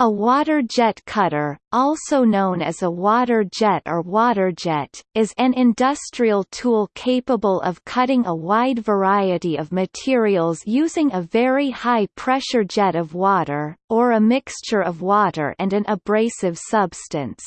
A water jet cutter, also known as a water jet or water jet, is an industrial tool capable of cutting a wide variety of materials using a very high-pressure jet of water, or a mixture of water and an abrasive substance.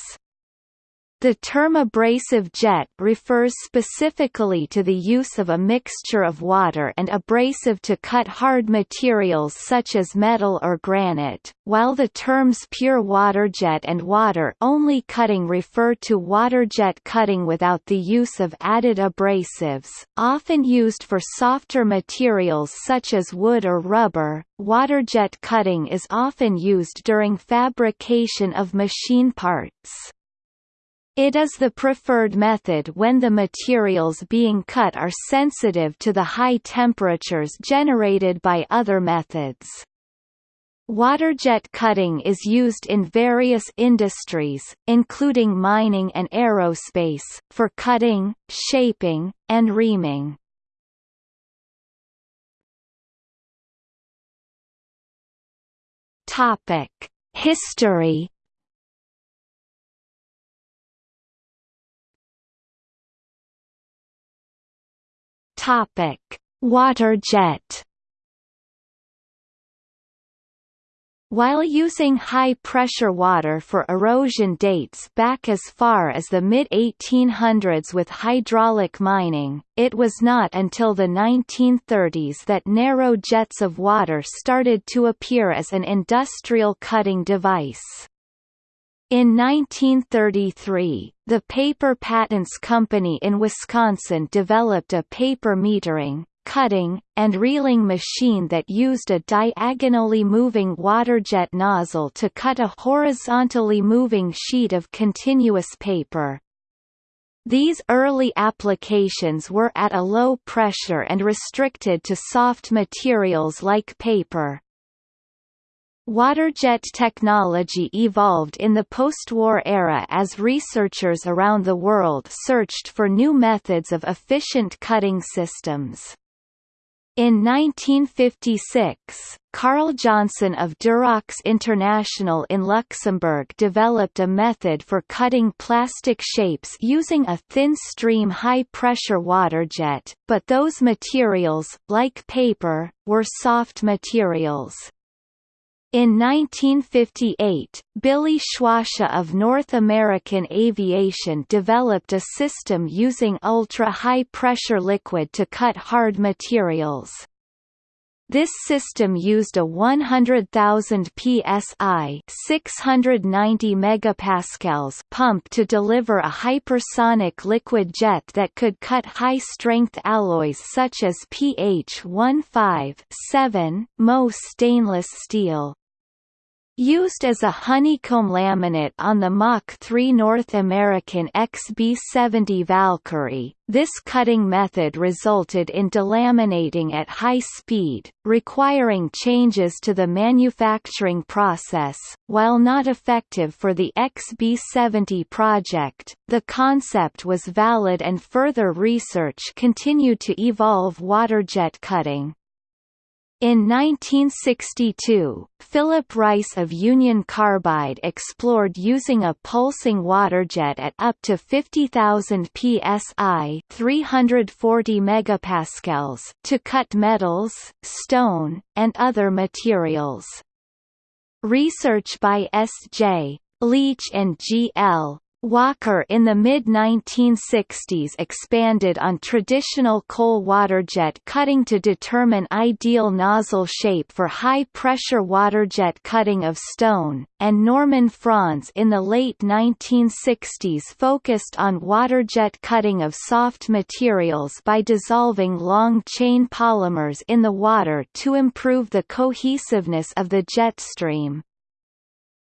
The term abrasive jet refers specifically to the use of a mixture of water and abrasive to cut hard materials such as metal or granite, while the terms pure water jet and water-only cutting refer to water jet cutting without the use of added abrasives, often used for softer materials such as wood or rubber. Water jet cutting is often used during fabrication of machine parts. It is the preferred method when the materials being cut are sensitive to the high temperatures generated by other methods. Waterjet cutting is used in various industries, including mining and aerospace, for cutting, shaping, and reaming. History Topic: Water jet. While using high-pressure water for erosion dates back as far as the mid-1800s with hydraulic mining, it was not until the 1930s that narrow jets of water started to appear as an industrial cutting device. In 1933, the Paper Patents Company in Wisconsin developed a paper metering, cutting, and reeling machine that used a diagonally moving waterjet nozzle to cut a horizontally moving sheet of continuous paper. These early applications were at a low pressure and restricted to soft materials like paper. Waterjet technology evolved in the post-war era as researchers around the world searched for new methods of efficient cutting systems. In 1956, Carl Johnson of Durox International in Luxembourg developed a method for cutting plastic shapes using a thin stream high-pressure waterjet, but those materials, like paper, were soft materials. In 1958, Billie Schwacha of North American Aviation developed a system using ultra-high pressure liquid to cut hard materials. This system used a 100,000 psi 690 megapascals pump to deliver a hypersonic liquid jet that could cut high-strength alloys such as PH 15 Mo stainless steel. Used as a honeycomb laminate on the Mach 3 North American XB-70 Valkyrie, this cutting method resulted in delaminating at high speed, requiring changes to the manufacturing process. While not effective for the XB-70 project, the concept was valid and further research continued to evolve waterjet cutting. In 1962, Philip Rice of Union Carbide explored using a pulsing waterjet at up to 50,000 psi 340 megapascals to cut metals, stone, and other materials. Research by S.J. Leach and G. Walker in the mid-1960s expanded on traditional coal waterjet cutting to determine ideal nozzle shape for high-pressure waterjet cutting of stone, and Norman Franz in the late 1960s focused on waterjet cutting of soft materials by dissolving long-chain polymers in the water to improve the cohesiveness of the jet stream.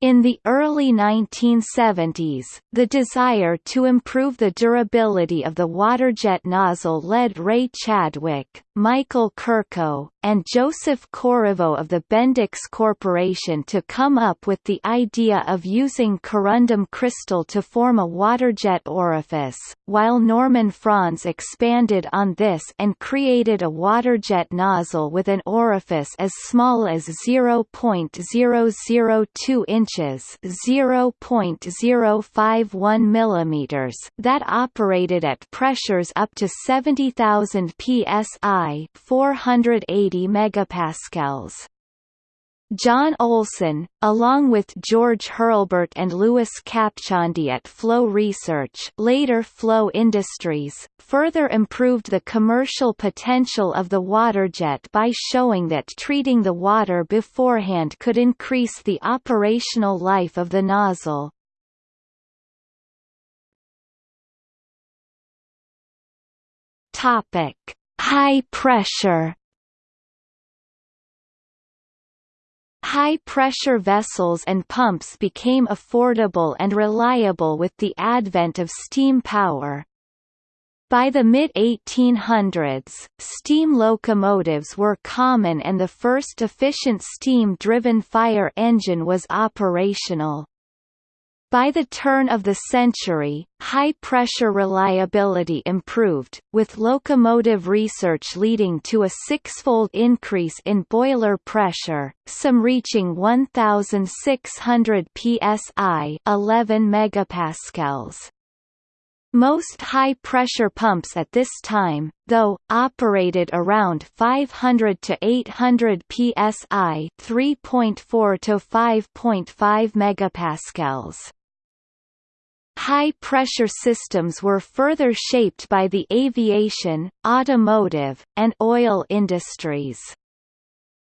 In the early 1970s, the desire to improve the durability of the waterjet nozzle led Ray Chadwick, Michael Kurko, and Joseph Corriveau of the Bendix Corporation to come up with the idea of using corundum crystal to form a waterjet orifice, while Norman Franz expanded on this and created a waterjet nozzle with an orifice as small as 0.002 inches 0.051 millimeters that operated at pressures up to 70,000 psi 480 megapascals. John Olsen, along with George Hurlburt and Louis Kapcsandy at Flow Research later Flow Industries, further improved the commercial potential of the waterjet by showing that treating the water beforehand could increase the operational life of the nozzle. Topic: High pressure. High-pressure vessels and pumps became affordable and reliable with the advent of steam power. By the mid-1800s, steam locomotives were common and the first efficient steam-driven fire engine was operational. By the turn of the century, high-pressure reliability improved, with locomotive research leading to a six-fold increase in boiler pressure, some reaching 1,600 psi 11 megapascals. Most high-pressure pumps at this time, though, operated around 500 to 800 psi 3.4 to 5.5 megapascals. High-pressure systems were further shaped by the aviation, automotive, and oil industries.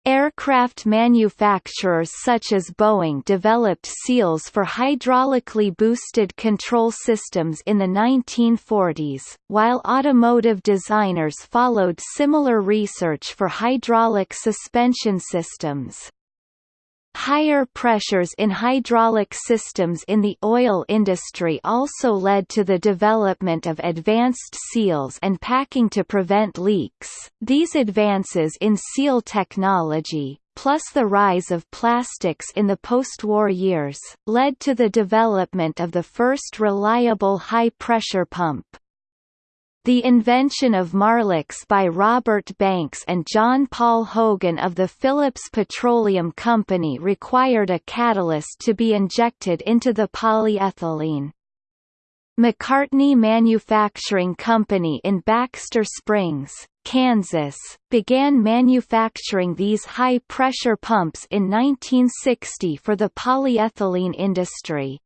Aircraft manufacturers such as Boeing developed seals for hydraulically boosted control systems in the 1940s, while automotive designers followed similar research for hydraulic suspension systems. Higher pressures in hydraulic systems in the oil industry also led to the development of advanced seals and packing to prevent leaks. These advances in seal technology, plus the rise of plastics in the post-war years, led to the development of the first reliable high-pressure pump. The invention of Marlex by Robert Banks and John Paul Hogan of the Phillips Petroleum Company required a catalyst to be injected into the polyethylene. McCartney Manufacturing Company in Baxter Springs, Kansas, began manufacturing these high-pressure pumps in 1960 for the polyethylene industry.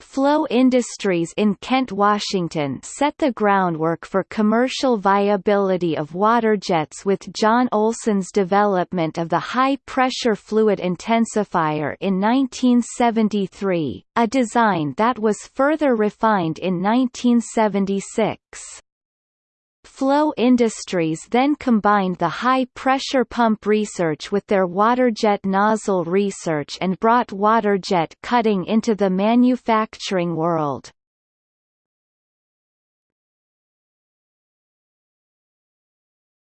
Flow Industries in Kent, Washington set the groundwork for commercial viability of waterjets with John Olsen's development of the high-pressure fluid intensifier in 1973, a design that was further refined in 1976. Flow Industries then combined the high-pressure pump research with their waterjet nozzle research and brought waterjet cutting into the manufacturing world.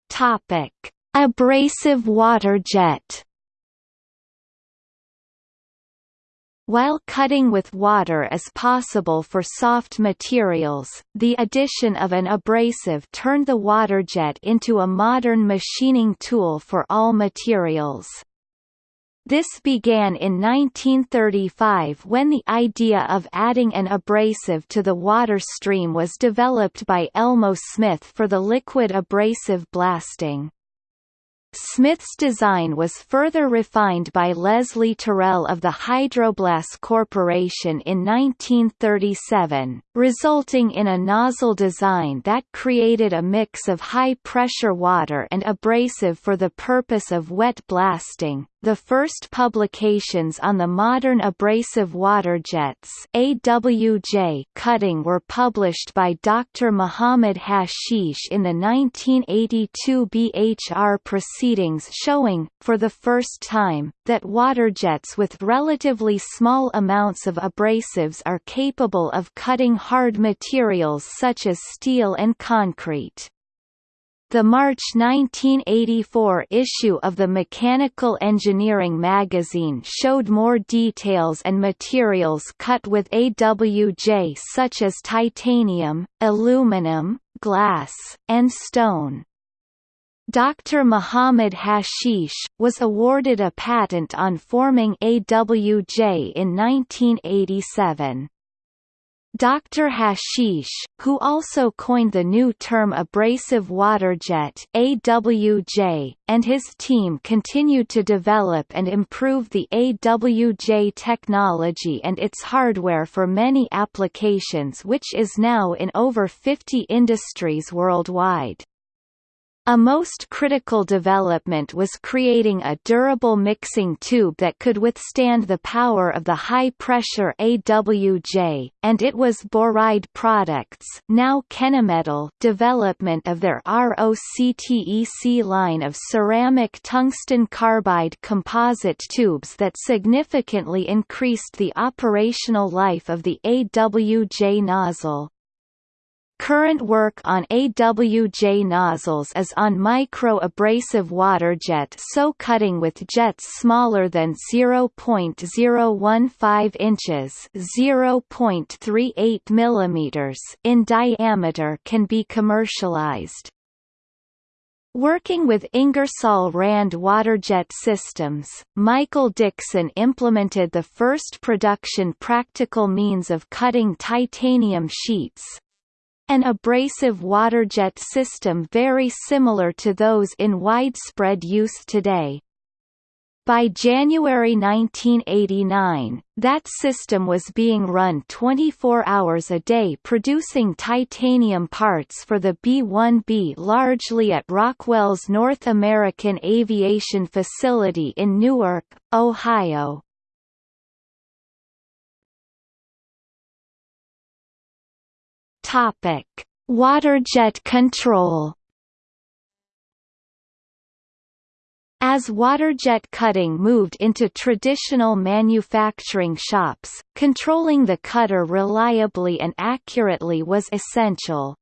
Topic: Abrasive waterjet While cutting with water is possible for soft materials, the addition of an abrasive turned the waterjet into a modern machining tool for all materials. This began in 1935 when the idea of adding an abrasive to the water stream was developed by Elmo Smith for the liquid abrasive blasting. Smith's design was further refined by Leslie Tirrell of the Hydroblast Corporation in 1937, resulting in a nozzle design that created a mix of high-pressure water and abrasive for the purpose of wet blasting. The first publications on the modern abrasive water jets AWJ cutting were published by Dr. Muhammad Hashish in the 1982 BHR proceedings showing, for the first time, that water jets with relatively small amounts of abrasives are capable of cutting hard materials such as steel and concrete. The March 1984 issue of the Mechanical Engineering magazine showed more details and materials cut with AWJ such as titanium, aluminum, glass, and stone. Dr. Muhammad Hashish, was awarded a patent on forming AWJ in 1987. Dr. Hashish, who also coined the new term abrasive waterjet AWJ, and his team continued to develop and improve the AWJ technology and its hardware for many applications which is now in over 50 industries worldwide. A most critical development was creating a durable mixing tube that could withstand the power of the high-pressure AWJ, and it was Boride Products now Kennametal development of their ROCTEC line of ceramic tungsten carbide composite tubes that significantly increased the operational life of the AWJ nozzle. Current work on AWJ nozzles is on micro-abrasive water jet so cutting with jets smaller than 0.015 inches (0.38 mm) in diameter can be commercialized. Working with Ingersoll Rand Waterjet Systems, Michael Dixon implemented the first production practical means of cutting titanium sheets, an abrasive waterjet system very similar to those in widespread use today. By January 1989, that system was being run 24 hours a day producing titanium parts for the B-1B largely at Rockwell's North American Aviation Facility in Newark, Ohio. Topic: Waterjet control. As waterjet cutting moved into traditional manufacturing shops, controlling the cutter reliably and accurately was essential.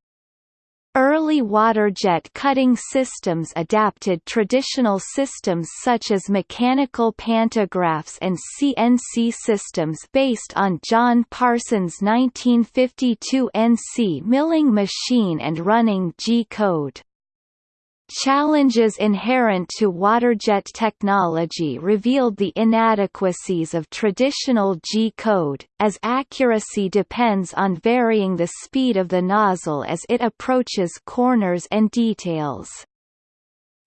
Early waterjet cutting systems adapted traditional systems such as mechanical pantographs and CNC systems based on John Parsons' 1952 NC milling machine and running G-code. Challenges inherent to waterjet technology revealed the inadequacies of traditional G-code, as accuracy depends on varying the speed of the nozzle as it approaches corners and details.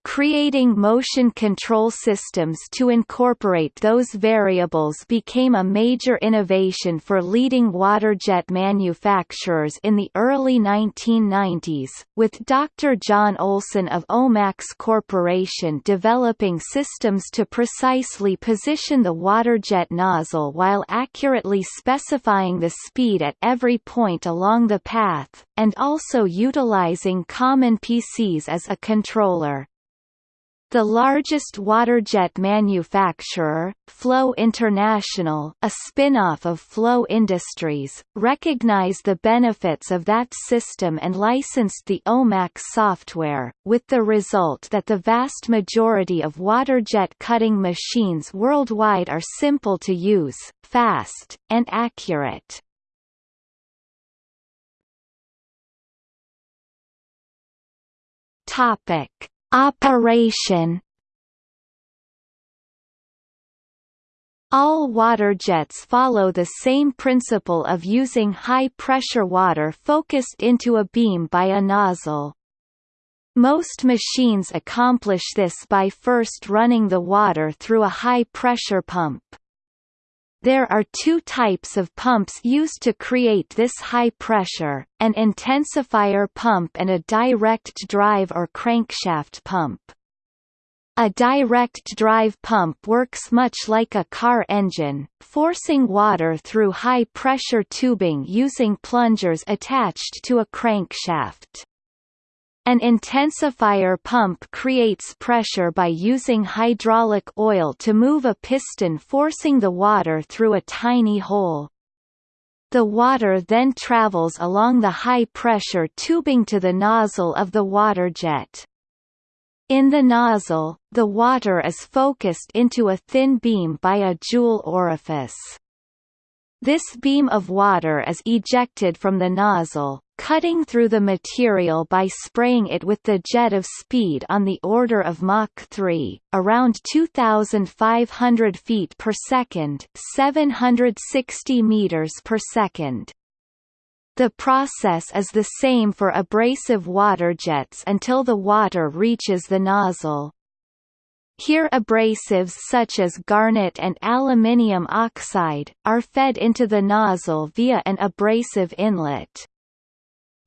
Creating motion control systems to incorporate those variables became a major innovation for leading waterjet manufacturers in the early 1990s, with Dr. John Olsen of Omax Corporation developing systems to precisely position the waterjet nozzle while accurately specifying the speed at every point along the path, and also utilizing common PCs as a controller. The largest waterjet manufacturer, Flow International a spin-off of Flow Industries, recognized the benefits of that system and licensed the OMAX software, with the result that the vast majority of waterjet cutting machines worldwide are simple to use, fast, and accurate. Topic Operation All waterjets follow the same principle of using high-pressure water focused into a beam by a nozzle. Most machines accomplish this by first running the water through a high-pressure pump. There are two types of pumps used to create this high pressure, an intensifier pump and a direct drive or crankshaft pump. A direct drive pump works much like a car engine, forcing water through high-pressure tubing using plungers attached to a crankshaft. An intensifier pump creates pressure by using hydraulic oil to move a piston forcing the water through a tiny hole. The water then travels along the high-pressure tubing to the nozzle of the water jet. In the nozzle, the water is focused into a thin beam by a jewel orifice. This beam of water is ejected from the nozzle, cutting through the material by spraying it with the jet of speed on the order of Mach 3, around 2,500 feet per second 760 meters per second. The process is the same for abrasive water jets until the water reaches the nozzle. Here abrasives such as garnet and aluminium oxide, are fed into the nozzle via an abrasive inlet.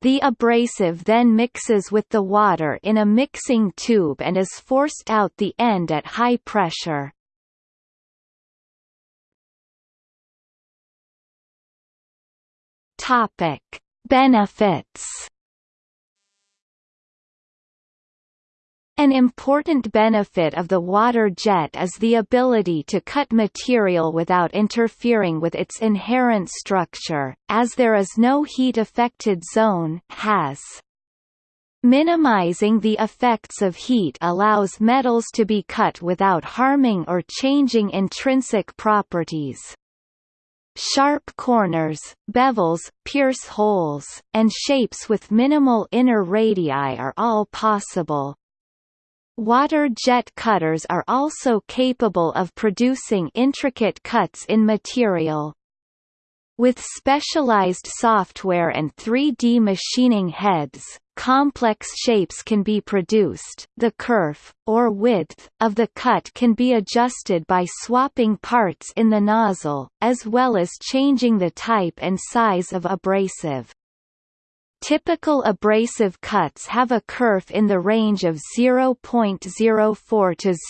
The abrasive then mixes with the water in a mixing tube and is forced out the end at high pressure. Benefits An important benefit of the water jet is the ability to cut material without interfering with its inherent structure, as there is no heat-affected zone has. Minimizing the effects of heat allows metals to be cut without harming or changing intrinsic properties. Sharp corners, bevels, pierce holes, and shapes with minimal inner radii are all possible. Water jet cutters are also capable of producing intricate cuts in material. With specialized software and 3D machining heads, complex shapes can be produced. The kerf, or width, of the cut can be adjusted by swapping parts in the nozzle, as well as changing the type and size of abrasive. Typical abrasive cuts have a kerf in the range of 0.04 to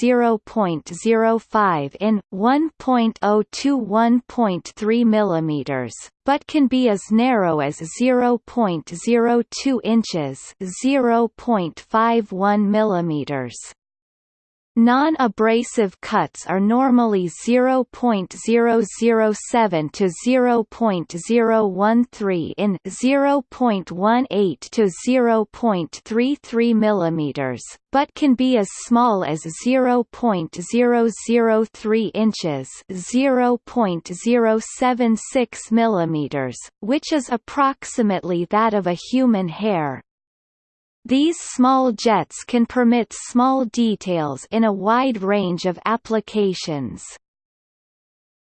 0.05 in 1.0 to 1.3 mm, but can be as narrow as 0.02 inches, 0.51 mm. Non-abrasive cuts are normally 0.007 to 0.013 in 0.18 to 0.33 mm, but can be as small as 0.003 inches, 0.076 mm, which is approximately that of a human hair. These small jets can permit small details in a wide range of applications.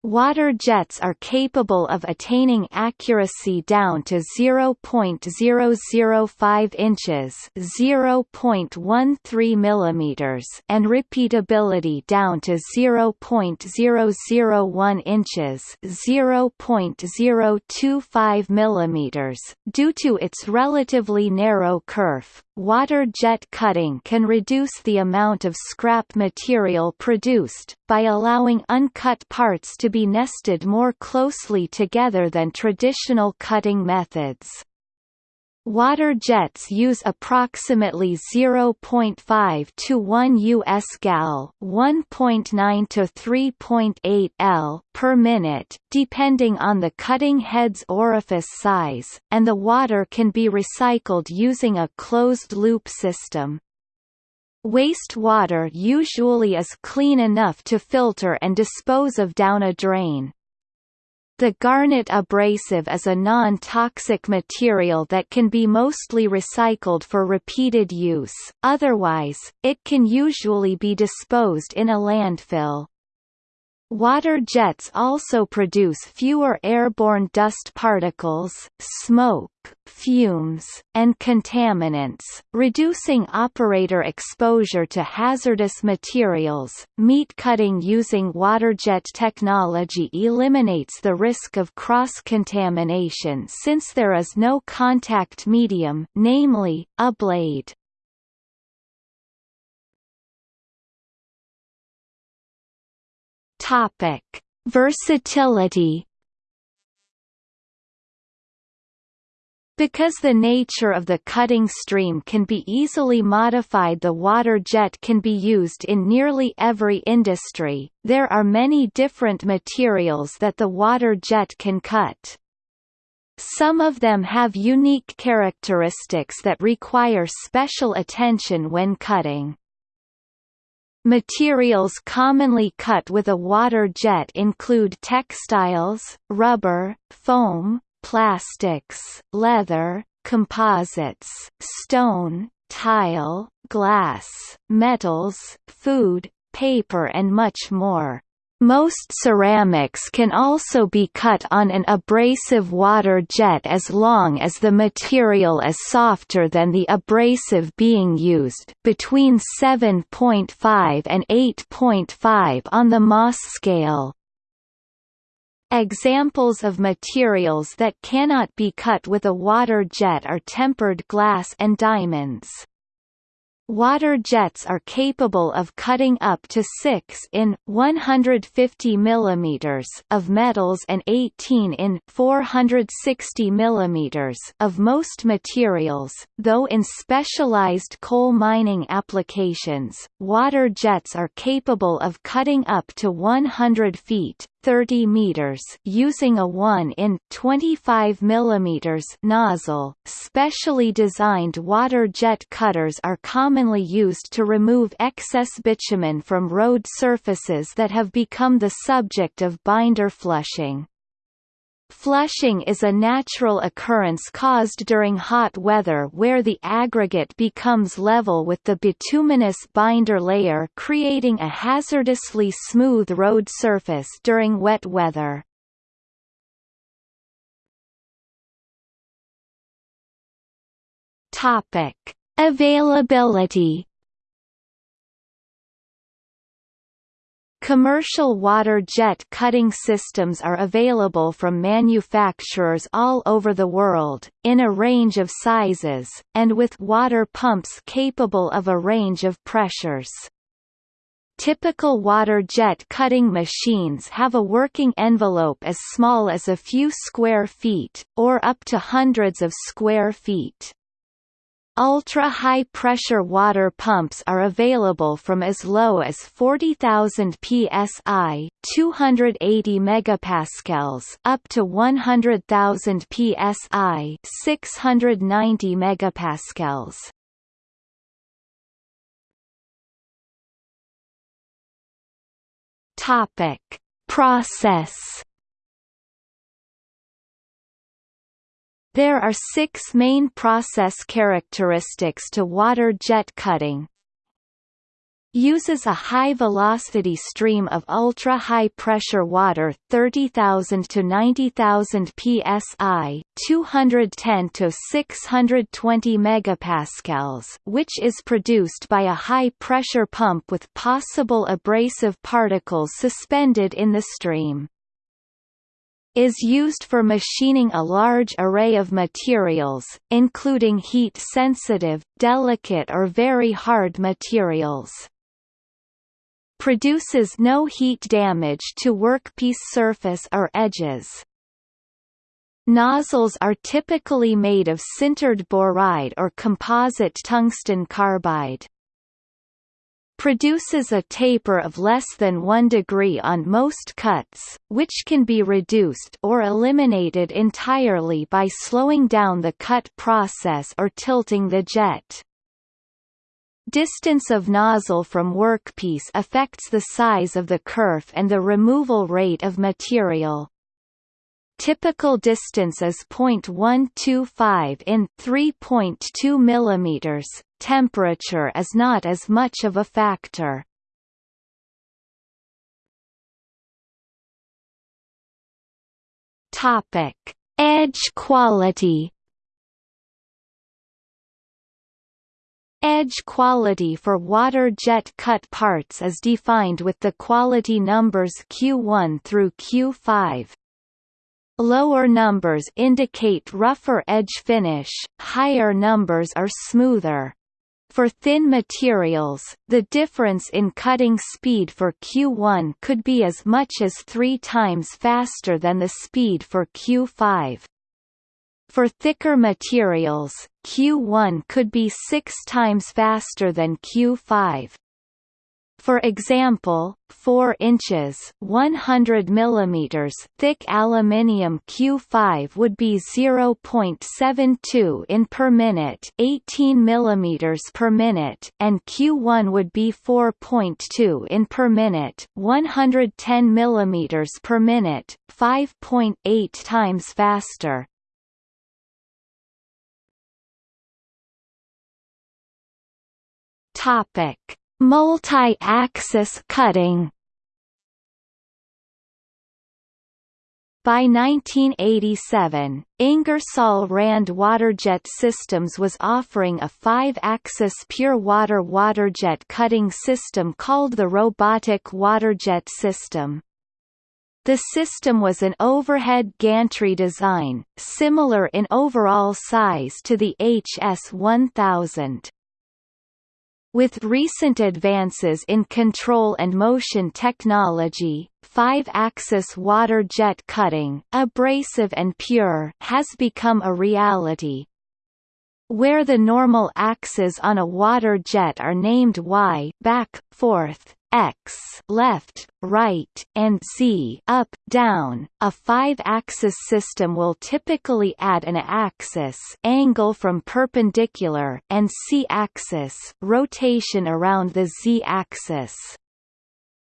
Water jets are capable of attaining accuracy down to 0.005 inches (0.13 millimeters) and repeatability down to 0.001 inches (0.025 millimeters). Due to its relatively narrow kerf, water jet cutting can reduce the amount of scrap material produced, by allowing uncut parts to be nested more closely together than traditional cutting methods. Water jets use approximately 0.5 to 1 US gal, 1.9 to 3.8 L per minute, depending on the cutting head's orifice size, and the water can be recycled using a closed-loop system. Waste water usually is clean enough to filter and dispose of down a drain. The garnet abrasive is a non-toxic material that can be mostly recycled for repeated use, otherwise, it can usually be disposed in a landfill. Water jets also produce fewer airborne dust particles, smoke, fumes, and contaminants, reducing operator exposure to hazardous materials. Meat cutting using waterjet technology eliminates the risk of cross-contamination since there is no contact medium, namely, a blade. Topic: Versatility. Because the nature of the cutting stream can be easily modified the water jet can be used in nearly every industry, there are many different materials that the water jet can cut. Some of them have unique characteristics that require special attention when cutting. Materials commonly cut with a water jet include textiles, rubber, foam, plastics, leather, composites, stone, tile, glass, metals, food, paper and much more. Most ceramics can also be cut on an abrasive water jet as long as the material is softer than the abrasive being used between 7.5 and 8.5 on the Mohs scale. Examples of materials that cannot be cut with a water jet are tempered glass and diamonds. Water jets are capable of cutting up to 6 in 150 mm of metals and 18 in 460 mm of most materials, though in specialized coal mining applications, water jets are capable of cutting up to 100 feet 30 meters using a 1 in 25 millimeters nozzle. Specially designed water jet cutters are commonly used to remove excess bitumen from road surfaces that have become the subject of binder flushing. Flushing is a natural occurrence caused during hot weather where the aggregate becomes level with the bituminous binder layer creating a hazardously smooth road surface during wet weather. Availability Commercial water jet cutting systems are available from manufacturers all over the world, in a range of sizes, and with water pumps capable of a range of pressures. Typical water jet cutting machines have a working envelope as small as a few square feet, or up to hundreds of square feet. Ultra-high pressure water pumps are available from as low as 40,000 psi, 280 megapascals, up to 100,000 psi, 690 megapascals. Topic: Process There are six main process characteristics to water jet cutting. Uses a high-velocity stream of ultra-high pressure water 30,000 to 90,000 psi 210 to 620 megapascals which is produced by a high-pressure pump with possible abrasive particles suspended in the stream is used for machining a large array of materials, including heat-sensitive, delicate or very hard materials. Produces no heat damage to workpiece surface or edges. Nozzles are typically made of sintered boride or composite tungsten carbide produces a taper of less than 1 degree on most cuts, which can be reduced or eliminated entirely by slowing down the cut process or tilting the jet. Distance of nozzle from workpiece affects the size of the kerf and the removal rate of material. Typical distance is 0.125 in 3.2 mm, temperature is not as much of a factor. Topic: Edge quality. Edge quality for water jet cut parts is defined with the quality numbers Q1 through Q5. Lower numbers indicate rougher edge finish, higher numbers are smoother. For thin materials, the difference in cutting speed for Q1 could be as much as three times faster than the speed for Q5. For thicker materials, Q1 could be six times faster than Q5. For example, 4 inches 100 mm thick aluminium Q5 would be 0.72 in per minute 18 mm per minute and Q1 would be 4.2 in per minute 110 mm per minute 5.8 times faster. Topic Multi-axis cutting By 1987, Ingersoll Rand Waterjet Systems was offering a five-axis pure water waterjet cutting system called the Robotic Waterjet System. The system was an overhead gantry design, similar in overall size to the HS-1000. With recent advances in control and motion technology, five-axis water jet cutting abrasive and pure has become a reality. Where the normal axes on a water jet are named Y back, forth, X left, right, and Z up, down. A five-axis system will typically add an axis angle from perpendicular and C-axis rotation around the Z-axis.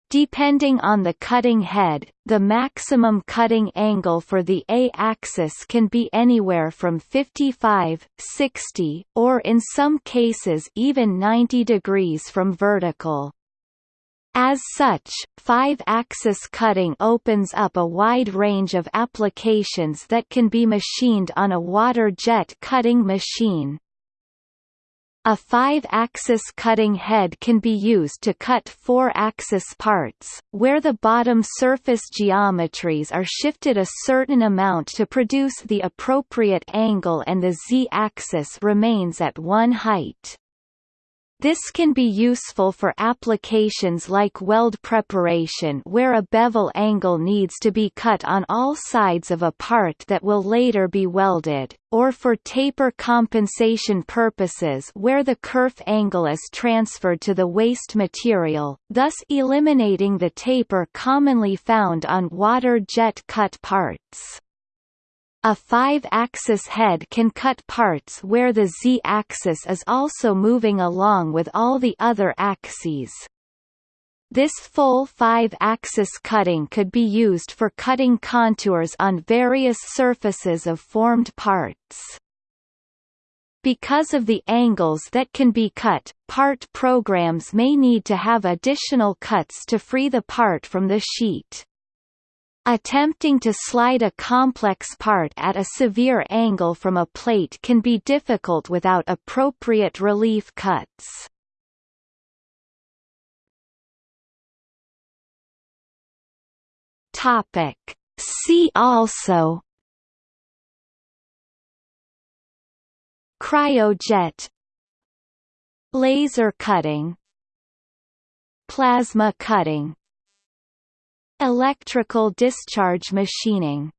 Depending on the cutting head, the maximum cutting angle for the A-axis can be anywhere from 55, 60, or in some cases even 90 degrees from vertical. As such, five-axis cutting opens up a wide range of applications that can be machined on a water jet cutting machine. A five-axis cutting head can be used to cut four-axis parts, where the bottom surface geometries are shifted a certain amount to produce the appropriate angle and the z-axis remains at one height. This can be useful for applications like weld preparation where a bevel angle needs to be cut on all sides of a part that will later be welded, or for taper compensation purposes where the kerf angle is transferred to the waste material, thus eliminating the taper commonly found on water jet cut parts. A five-axis head can cut parts where the z-axis is also moving along with all the other axes. This full five-axis cutting could be used for cutting contours on various surfaces of formed parts. Because of the angles that can be cut, part programs may need to have additional cuts to free the part from the sheet. Attempting to slide a complex part at a severe angle from a plate can be difficult without appropriate relief cuts. Topic. See also Cryojet Laser cutting Plasma cutting Electrical discharge machining